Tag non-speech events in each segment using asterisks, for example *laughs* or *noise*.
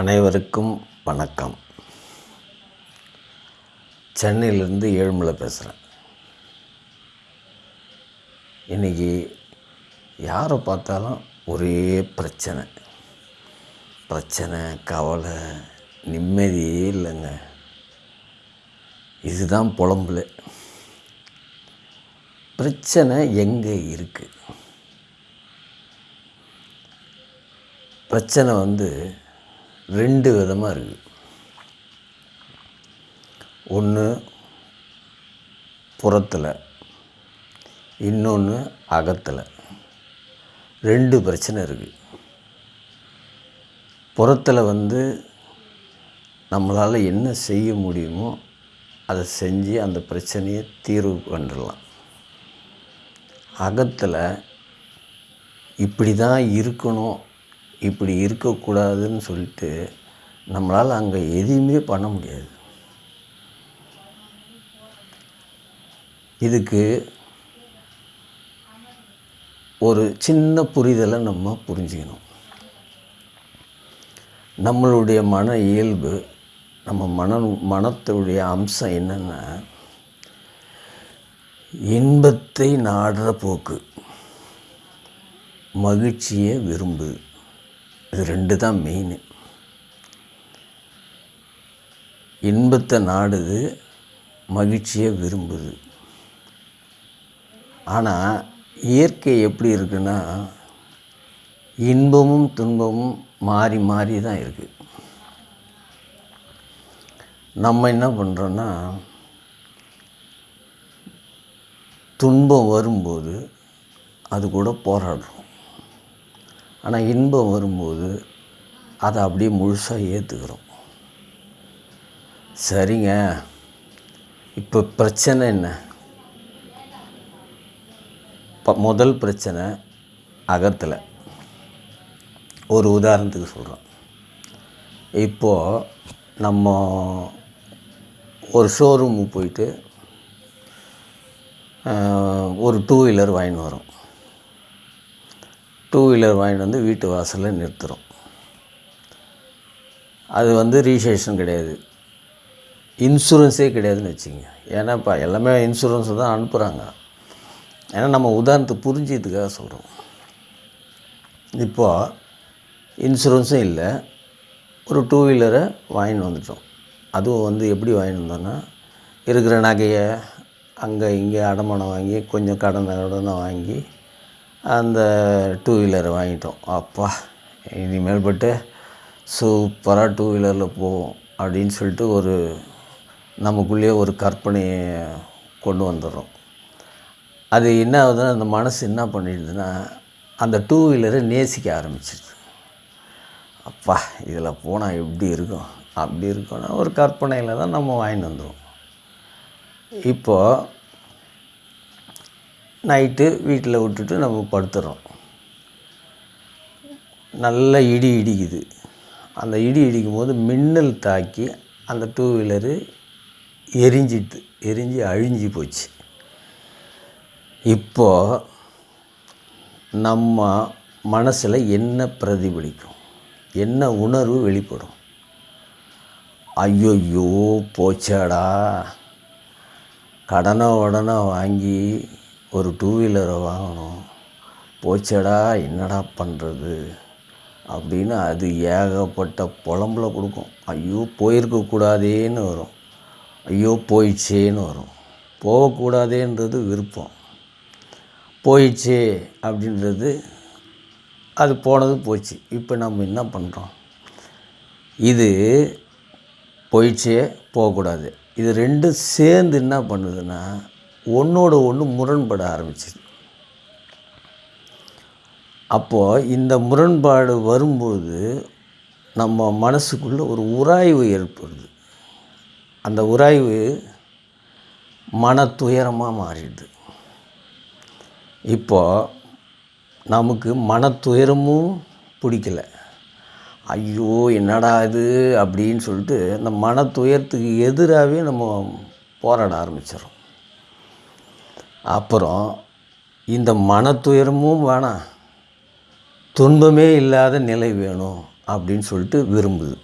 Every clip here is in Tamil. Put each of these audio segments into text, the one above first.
அனைவருக்கும் வணக்கம். சென்னையிலேருந்து ஏழுமலை பேசுகிறேன் இன்றைக்கி யாரை பார்த்தாலும் ஒரே பிரச்சனை. பிரச்சனை கவலை நிம்மதியே இல்லைங்க. இதுதான் புலம்புல. பிரச்சனை எங்கே இருக்குது பிரச்சனை வந்து ரெண்டு விதமாக இருக்குது. ஒன்று புறத்தில் இன்னொன்று அகத்தில். ரெண்டு பிரச்சனை இருக்குது புறத்தில் வந்து நம்மளால் என்ன செய்ய முடியுமோ அதை செஞ்சு அந்த பிரச்சனையை தீர்வு பண்ணிடலாம் அகத்தில் இப்படி தான் இருக்கணும் இப்படி இருக்கக்கூடாதுன்னு சொல்லிட்டு நம்மளால் அங்கே எதையுமே பண்ண முடியாது. இதுக்கு ஒரு சின்ன புரிதலை நம்ம புரிஞ்சுக்கணும். நம்மளுடைய மன இயல்பு நம்ம மன மனத்துடைய அம்சம் என்னென்னா இன்பத்தை நாடுற போக்கு. மகிழ்ச்சியை விரும்பு. இது ரெண்டு தான் மெயின் இன்பத்தை நாடுது மகிழ்ச்சியை விரும்புது. ஆனால் இயற்கை எப்படி இருக்குன்னா இன்பமும் துன்பமும் மாறி மாறி தான் இருக்குது நம்ம என்ன பண்ணுறோன்னா துன்பம் வரும்போது அது கூட போராடுறோம். ஆனால் இன்பம் வரும்போது அதை அப்படியே முழுசாக ஏற்றுக்கிறோம் சரிங்க. இப்போ பிரச்சனை என்ன? இப்போ முதல் பிரச்சனை அகத்தில். ஒரு உதாரணத்துக்கு சொல்கிறோம் இப்போது நம்ம ஒரு ஷோரூமுக்கு போயிட்டு ஒரு டூ வீலர் வாங்கின்னு வரோம் டூ வீலர் வாங்கிட்டு வந்து வீட்டு வாசலில் நிறுத்துகிறோம் அது வந்து ரீசேஷன் கிடையாது. இன்சூரன்ஸே கிடையாதுன்னு வச்சுங்க ஏன்னா இப்போ எல்லாமே இன்சூரன்ஸ் தான் அனுப்புகிறாங்க ஏன்னா நம்ம உதாரணத்தை புரிஞ்சதுக்காக சொல்கிறோம் இப்போது இன்சூரன்ஸும் இல்லை. ஒரு டூ வீலரை வாங்கின்னு வந்துட்டோம். அதுவும் வந்து எப்படி வாங்கிட்டு வந்தோன்னா இருக்கிற நகையை அங்கே இங்கே அடமானம் வாங்கி கொஞ்சம் கடன் கடனை வாங்கி அந்த டூ வீலரை வாங்கிட்டோம். அப்பா இனிமேல் பட்டு சூப்பராக டூ வீலரில் போவோம் அப்படின்னு சொல்லிட்டு ஒரு நமக்குள்ளேயே ஒரு கற்பனையை கொண்டு வந்துடுறோம். அது என்ன ஆகுதுன்னா அந்த மனசு என்ன பண்ணிடுதுன்னா அந்த டூ வீலரை நேசிக்க ஆரம்பிச்சிடுது. அப்பா இதில் போனால் எப்படி இருக்கும்? அப்படி இருக்கும்னா ஒரு கற்பனையில் தான் நம்ம வாங்கிட்டு வந்துடுவோம் இப்போது நைட்டு வீட்டில் விட்டுட்டு நம்ம படுத்துறோம். நல்ல இடி இடிக்குது. அந்த இடி இடிக்கும் போது மின்னல் தாக்கி அந்த டூ வீலரு எரிஞ்சிட்டு எரிஞ்சு அழிஞ்சு போச்சு. இப்போது நம்ம மனசில் என்ன பிரதிபலிக்கும்? என்ன உணர்வு வெளிப்படும்? ஐயோயோ போச்சாடா. கடனை உடனே வாங்கி ஒரு டூ வீலரை வாங்கணும். போச்சடா என்னடா பண்ணுறது அப்படின்னு அது ஏகப்பட்ட புலம்புல கொடுக்கும். ஐயோ போயிருக்கக்கூடாதேன்னு வரும். ஐயோ போயிடுச்சேன்னு வரும். போகக்கூடாதேன்றது விருப்பம். போயிடுச்சே அப்படின்றது அது போனது போச்சு. இப்போ நம்ம என்ன பண்ணுறோம் இது போயிடுச்சே போகக்கூடாது. இது ரெண்டும் சேர்ந்து என்ன பண்ணுதுன்னா ஒன்றோட ஒன்று முரண்பட ஆரம்பிச்சிது. அப்போது இந்த முரண்பாடு வரும்பொழுது நம்ம மனசுக்குள்ளே ஒரு உராய்வு ஏற்படுது. அந்த உராய்வு மன துயரமாக மாறிடுது. இப்போது நமக்கு மன துயரமும் பிடிக்கல. ஐயோ என்னடா இது? அப்படின்னு சொல்லிட்டு அந்த மன துயரத்துக்கு எதிராகவே நம்ம போராட ஆரம்பிச்சிடறோம். அப்புறம் இந்த மன துயரமும் வேணாம். துன்பமே இல்லாத நிலை வேணும் அப்படின்னு சொல்லிட்டு விரும்புது.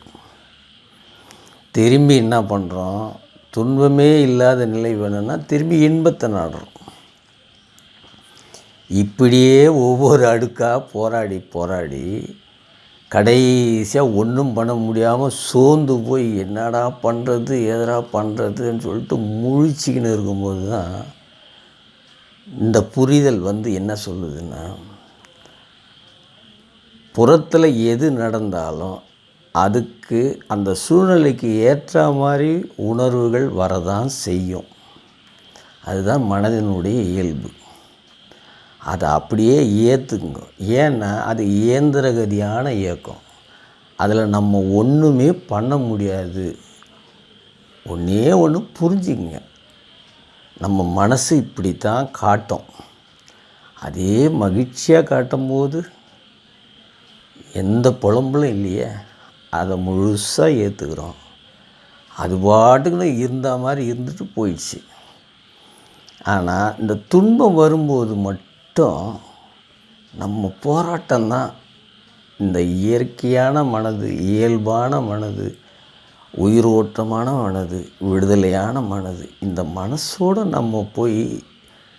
திரும்பி என்ன பண்ணுறோம் துன்பமே இல்லாத நிலை வேணும்னா திரும்பி இன்பத்தை நாடுறோம். இப்படியே ஒவ்வொரு அடுக்காக போராடி போராடி கடைசியாக ஒன்றும் பண்ண முடியாமல் சோர்ந்து போய் என்னடா பண்ணுறது எதடா பண்ணுறதுன்னு சொல்லிட்டு முழிச்சிக்கின்னு இருக்கும்போது தான் இந்த புரிதல் வந்து என்ன சொல்லுதுன்னா புறத்தில் எது நடந்தாலும் அதுக்கு அந்த சூழ்நிலைக்கு ஏற்ற மாதிரி உணர்வுகள் வரதான் செய்யும். அதுதான் மனதினுடைய இயல்பு. அதை அப்படியே ஏற்றுக்குங்க ஏன்னா அது இயந்திரகதியான இயக்கம். அதில் நம்ம ஒன்றுமே பண்ண முடியாது. ஒன்றே ஒன்று புரிஞ்சுக்குங்க. நம்ம மனசு இப்படி தான் காட்டும். அதே மகிழ்ச்சியாக காட்டும் போது எந்த புலம்பலும் இல்லையே அதை முழுசாக ஏற்றுக்கிறோம் அது பாட்டுக்குன்னு இருந்த மாதிரி இருந்துட்டு போயிடுச்சு. ஆனால் இந்த துன்பம் வரும்போது மட்டும் நம்ம போராட்டம் தான் இந்த இயற்கையான மனது இயல்பான மனது உயிரோட்டமான மனது விடுதலையான மனது இந்த மனசோடு நம்ம போய்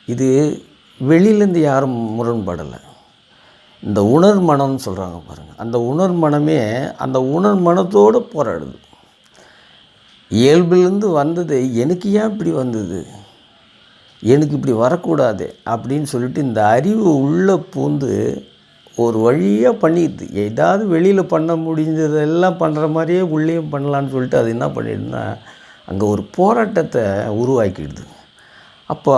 இது வெளியிலேருந்து யாரும் முரண்படலை. இந்த உணர் மனம்னு சொல்கிறாங்க பாருங்கள் அந்த உணர் மனமே அந்த உணர் மனத்தோடு போராடுது. இயல்புலேருந்து வந்தது எனக்கு ஏன் இப்படி வந்தது? எனக்கு இப்படி வரக்கூடாது? அப்படின்னு சொல்லிட்டு இந்த அறிவு உள்ளே பூந்து ஒரு வழியாக பண்ணிடுது ஏதாவது வெளியில் பண்ண முடிஞ்சதெல்லாம் பண்ணுற மாதிரியே உள்ளேயும் பண்ணலான்னு சொல்லிட்டு அது என்ன பண்ணிடுதுன்னா அங்கே ஒரு போராட்டத்தை உருவாக்கிடுது. அப்போ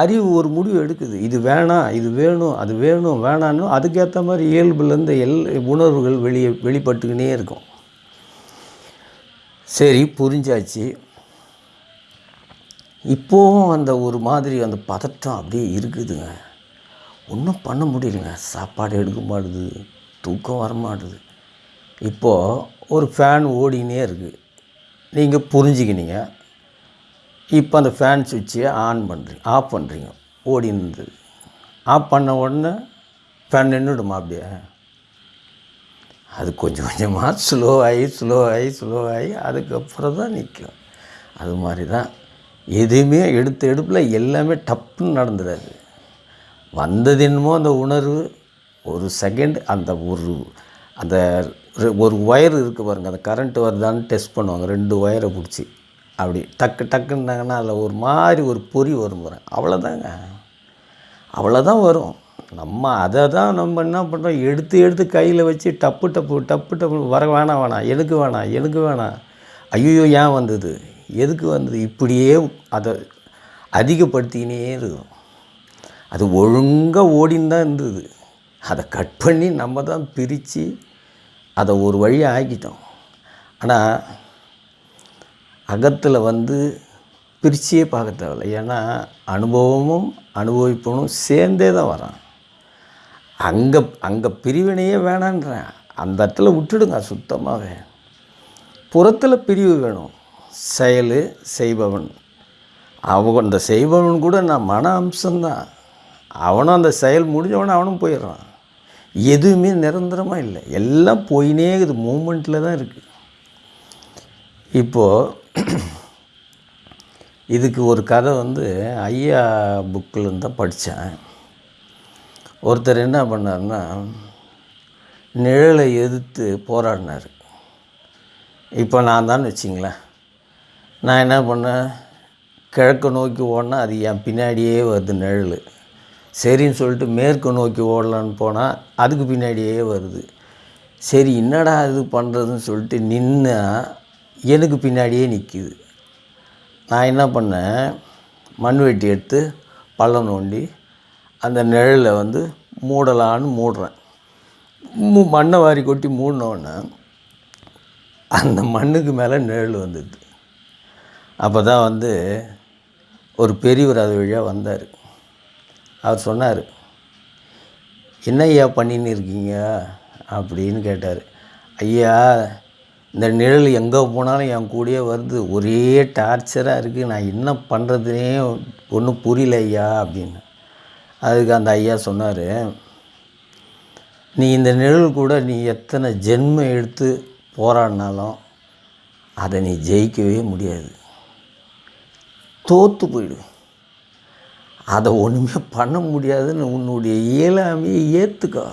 அறிவு ஒரு முடிவு எடுக்குது. இது வேணாம் இது வேணும் அது வேணும் வேணான்னு அதுக்கேற்ற மாதிரி இயல்புலேருந்து எல் உணர்வுகள் வெளியே வெளிப்பட்டுக்கினே இருக்கும். சரி புரிஞ்சாச்சு. இப்போவும் அந்த ஒரு மாதிரி அந்த பதட்டம் அப்படியே இருக்குதுங்க. ஒன்றும் பண்ண முடியலைங்க. சாப்பாடு எடுக்க மாட்டுது தூக்கம் வர மாட்டுது. இப்போது ஒரு ஃபேன் ஓடினே இருக்குது நீங்கள் புரிஞ்சுக்கினீங்க. இப்போ அந்த ஃபேன் சுவிட்சை ஆன் பண்ணுறீங்க ஆஃப் பண்ணுறீங்க ஓடின்னு இருந்தது ஆஃப் பண்ண உடனே ஃபேன் நின்றுடுமா அப்படியே? அது கொஞ்சம் கொஞ்சமாக ஸ்லோ ஆகி ஸ்லோ ஆகி ஸ்லோ ஆகி அதுக்கப்புறம் தான் நிற்கும். அது மாதிரி தான். எதுவுமே எடுத்த எடுப்பில் எல்லாமே டப்புன்னு நடந்துடாது. வந்தது என்னமோ அந்த உணர்வு ஒரு செகண்ட் அந்த ஒரு அந்த ரெ- ஒரு ஒயர் இருக்குது பாருங்கள் அந்த கரண்ட் வருதான்னு டெஸ்ட் பண்ணுவாங்க. ரெண்டு ஒயரை பிடிச்சி அப்படி டக்கு டக்குன்னாங்கன்னா அதில் ஒரு மாதிரி ஒரு பொறி வரும் பாருங்க. அவ்வளோதாங்க அவ்வளோதான் வரும். நம்ம அதை தான் நம்ம என்ன பண்ணுறோம் எடுத்து எடுத்து கையில் வச்சு டப்பு டப்பு டப்பு டப்பு வர வேணாம் வேணாம் எனக்கு வேணாம் எனக்கு வேணாம். ஐயோ ஏன் வந்தது? எதுக்கு வந்தது? இப்படியே அதை அதிகப்படுத்திக்கினே இருக்கும். அது ஒழுங்காக ஓடின்னு தான் இருந்தது. அதை கட் பண்ணி நம்ம தான் பிரித்து அதை ஒரு வழியாக ஆக்கிட்டோம். ஆனால் அகத்தில் வந்து பிரிச்சியே பார்க்க தேவையில்ல. ஏன்னா அனுபவமும் அனுபவிப்பனும் சேர்ந்தே தான் வரான். அங்கே அங்கே பிரிவினையே வேணான்றேன். அந்த இடத்துல விட்டுடுங்க சுத்தமாகவே புறத்தில் பிரிவு வேணும். செயல் செய்பவன். அவன் அந்த செய்பவன் கூட நான் மன அம்சம்தான். அவனும் அந்த செயல் முடிஞ்சவனே அவனும் போயிடுறான். எதுவுமே நிரந்தரமாக இல்லை. எல்லாம் போயினே இருக்குது. மூமெண்ட்டில் தான் இருக்குது இப்போது இதுக்கு ஒரு கதை வந்து ஐயா புக்கில் இருந்து தான் படித்தேன். ஒருத்தர் என்ன பண்ணார்னா நிழலை எதிர்த்து போராடினார். இப்போ நான் தான் வச்சிங்களேன். நான் என்ன பண்ணேன்? கிழக்கு நோக்கி ஓடினா அது என் பின்னாடியே வருது நிழல். சரின்னு சொல்லிட்டு மேற்கு நோக்கி ஓடலான்னு போனால் அதுக்கு பின்னாடியே வருது. சரி என்னடா இது பண்ணுறதுன்னு சொல்லிட்டு நின்னா எனக்கு பின்னாடியே நிற்கிது நான் என்ன பண்ணேன்? மண் வெட்டி எடுத்து பள்ளம் நோண்டி அந்த நிழலை வந்து மூடலான்னு மூடுறேன். மூ மண்ணை வாரி கொட்டி மூடினோடனே அந்த மண்ணுக்கு மேலே நிழல் வந்துடுது. அப்போ தான் வந்து ஒரு பெரியவர் அது வழியாக வந்தார். அவர் சொன்னார் என்ன ஐயா பண்ணின்னு இருக்கீங்க? அப்படின்னு கேட்டார். ஐயா இந்த நிழல் எங்கே போனாலும் என் கூடயே வருது. ஒரே டார்ச்சராக இருக்குது நான் என்ன பண்ணுறதுனே ஒன்றும் புரியல ஐயா அப்படின்னு. அதுக்கு அந்த ஐயா சொன்னார் நீ இந்த நிழல் கூட நீ எத்தனை ஜென்மம் எடுத்து போராடினாலும் அதை நீ ஜெயிக்கவே முடியாது. தோற்று போயிடு. அதை ஒன்றுமே பண்ண முடியாதுன்னு உன்னுடைய இயலாமையை ஏற்றுக்கோ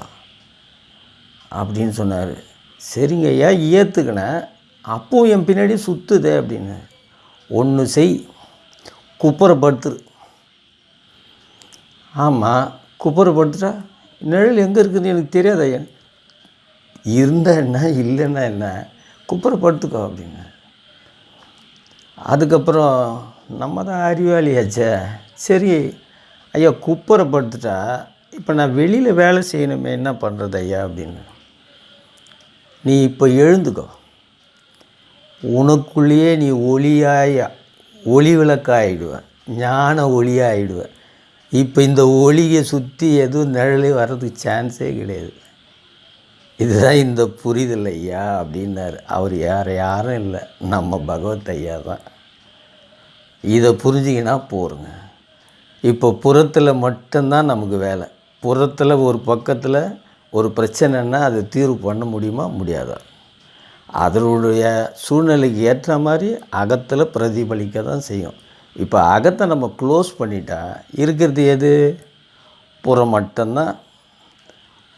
அப்படின்னு சொன்னார். சரிங்க ஐயா ஏற்றுக்கினேன் அப்போவும் என் பின்னாடி சுற்றுதே அப்படின்னு. ஒன்று செய் குப்புறப்படுத்துரு. ஆமாம் குப்புறப்படுத்துட்டா நிழல் எங்கே இருக்குதுன்னு எனக்கு தெரியாது ஐயா இருந்தா என்ன இல்லைன்னா என்ன? குப்புறப்படுத்துக்கோ அப்படின்னு. அதுக்கப்புறம் நம்ம தான் அறிவாளியாச்சே? சரி ஐயா குப்புறப்படுத்துட்டா இப்போ நான் வெளியில் வேலை செய்யணுமே என்ன பண்ணுறது ஐயா அப்படின்னு. நீ இப்போ எழுந்துக்கோ. உனக்குள்ளேயே நீ ஒளியாய ஒளி விளக்காயிடுவ ஞான ஒளியாயிடுவ. இப்போ இந்த ஒளியை சுற்றி எதுவும் நிழலே வர்றதுக்கு சான்ஸே கிடையாது. இதுதான் இந்த புரிதல் ஐயா அப்படின்னாரு. அவர் யார் யாரும் இல்லை. நம்ம பகவத் ஐயா தான். இதை புரிஞ்சிங்கன்னா போருங்க. இப்போ புறத்தில் மட்டும்தான் நமக்கு வேலை. புறத்தில் ஒரு பக்கத்தில் ஒரு பிரச்சனைன்னா அதை தீர்வு பண்ண முடியுமா? முடியாதா? அதனுடைய சூழ்நிலைக்கு ஏற்ற மாதிரி அகத்தில் பிரதிபலிக்க தான் செய்யும். இப்போ அகத்தை நம்ம க்ளோஸ் பண்ணிட்டா இருக்கிறது எது? புறம் மட்டும்தான்.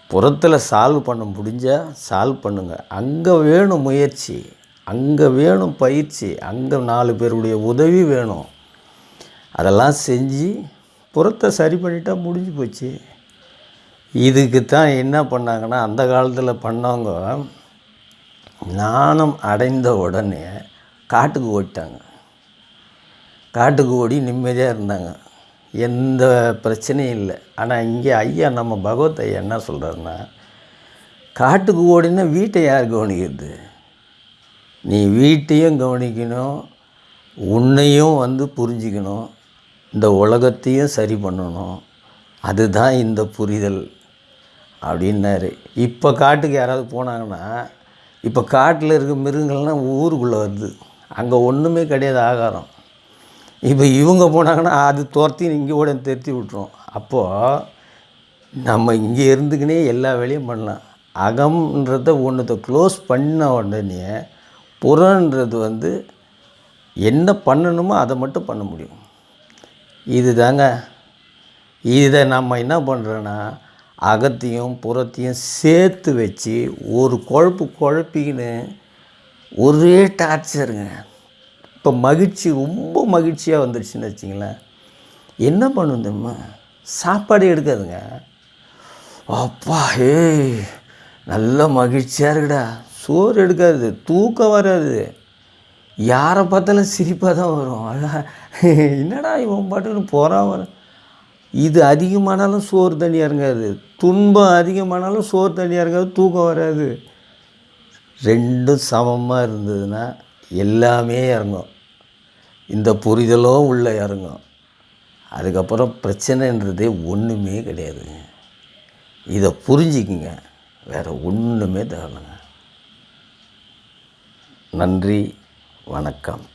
புறத்தில் சால்வ் பண்ண முடிஞ்சால் சால்வ் பண்ணுங்கள் அங்கே வேணும் முயற்சி அங்கே வேணும் பயிற்சி அங்கே நாலு பேருடைய உதவி வேணும். அதெல்லாம் செஞ்சு புறத்தை சரி பண்ணிட்டா முடிஞ்சு போச்சு. இதுக்கு தான் என்ன பண்ணாங்கன்னா அந்த காலத்தில் பண்ணவங்க ஞானம் அடைந்த உடனே காட்டுக்கு ஓடிட்டாங்க. காட்டுக்கு ஓடி நிம்மதியாக இருந்தாங்க. எந்த பிரச்சனையும் இல்லை. ஆனால் இங்கே ஐயா நம்ம பகவத் ஐயா என்ன சொல்கிறாருன்னா காட்டுக்கு ஓடினா வீட்டை யார் கவனிக்கிறது? நீ வீட்டையும் கவனிக்கணும் உன்னையும் வந்து புரிஞ்சிக்கணும். இந்த உலகத்தையும் சரி பண்ணணும். அதுதான் இந்த புரிதல் அப்படின்னாரு. இப்போ காட்டுக்கு யாராவது போனாங்கன்னா இப்போ காட்டில் இருக்க மிருகங்கள்லாம் ஊருக்குள்ளே வருது. அங்கே ஒன்றுமே கிடையாது ஆகாரம். இப்போ இவங்க போனாங்கன்னா அது துரத்தி இங்கே கூட திருத்தி விட்டுரும். அப்போது நம்ம இங்கே இருந்துக்கினே எல்லா வேலையும் பண்ணலாம். அகம்ன்றத ஒன்றத்தை க்ளோஸ் பண்ண உடனே புறன்றது வந்து என்ன பண்ணணுமோ அதை மட்டும் பண்ண முடியும். இது தாங்க இதை நம்ம என்ன பண்ணுறோன்னா அகத்தையும் புறத்தையும் சேர்த்து வச்சு ஒரு குழப்பு குழப்பின்னு ஒரே டார்ச்சருங்க இப்போ மகிழ்ச்சி ரொம்ப மகிழ்ச்சியாக வந்துடுச்சுன்னு வச்சிங்களேன். என்ன பண்ணும் தெரியுமா? சாப்பாடு எடுக்காதுங்க. அப்பா ஏய் நல்ல மகிழ்ச்சியாக இருக்குடா. சோறு எடுக்காது தூக்கம் வராது. யாரை பார்த்தாலும் சிரிப்பாக தான் வரும். அதான் *laughs* என்னடா இவன் பாட்டுன்னு போகிறான் வர? இது அதிகமானாலும் சோறு தண்ணி இறங்காது துன்பம் அதிகமானாலும் சோறு தண்ணி இறங்காது தூக்கம் வராது. ரெண்டும் சமமாக இருந்ததுன்னா எல்லாமே இறங்கும். இந்த புரிதலும் உள்ளே இறங்கும். அதுக்கப்புறம் பிரச்சனைன்றதே ஒன்றுமே கிடையாதுங்க. இதை புரிஞ்சிக்கங்க. வேறு ஒன்றுமே தேவைங்க நன்றி வணக்கம்.